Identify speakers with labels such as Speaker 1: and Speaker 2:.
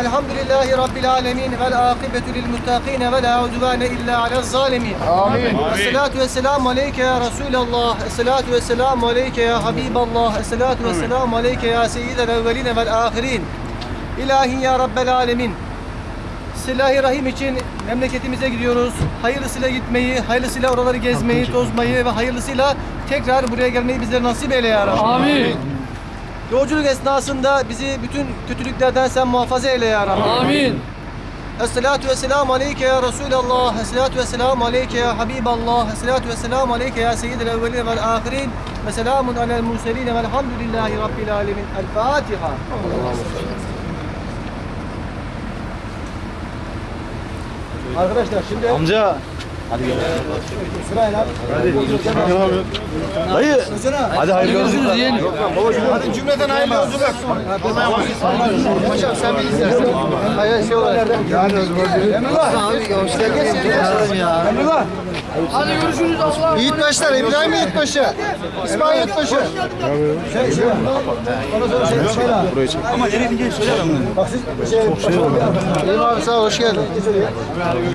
Speaker 1: Elhamdülillahi Rabbil alemin vel akıbetu lil muttaqin ve la udvane illa alel zalimin. Amin. Esselatu vesselamu aleyke ya Resulallah. Esselatu vesselamu aleyke ya Habiballah. Esselatu vesselamu aleyke ya seyyidel evveline vel ahirin. İlahi ya Rabbel alemin. Silahi Rahim için memleketimize gidiyoruz. Hayırlısıyla gitmeyi, hayırlısıyla oraları gezmeyi, tozmayı ve hayırlısıyla tekrar buraya gelmeyi bizlere nasip eyle ya Rabbi.
Speaker 2: Amin.
Speaker 1: Yolculuk esnasında bizi bütün kötülüklerden sen muhafaza eyle ya Rabbi.
Speaker 2: Amin.
Speaker 1: Esselatu vesselamu aleyke ya Resulallah. Esselatu vesselamu aleyke ya Habiballah. Esselatu vesselamu aleyke ya Seyyidel evveline vel ahirin. Ve selamun alel murseline velhamdülillahi Rabbil alemin. El Fatiha. Arkadaşlar şimdi
Speaker 3: Amca.
Speaker 1: Sırayla
Speaker 3: Dayı. Hadi hayırlı olsun.
Speaker 2: Görüşürüz yeğenim.
Speaker 1: Hadi cümleten hayırlı yolculuk. Hocam sen bir istersen. Hayır şey olarak. Emrullah. Abi yolcular geçsin. Emrullah.
Speaker 2: Hadi görüşürüz Allah.
Speaker 1: Yiğitbaşlar, İbrahim Yiğitbaşı. İsmail Yiğitbaşı. Şey, şey. Şey, şey.
Speaker 3: Burayı çek. Ama nereye gideceğiz söyle bunu.
Speaker 1: Bak siz şey. Çok şey oldu. İyiyim abi sağ ol, hoş geldin.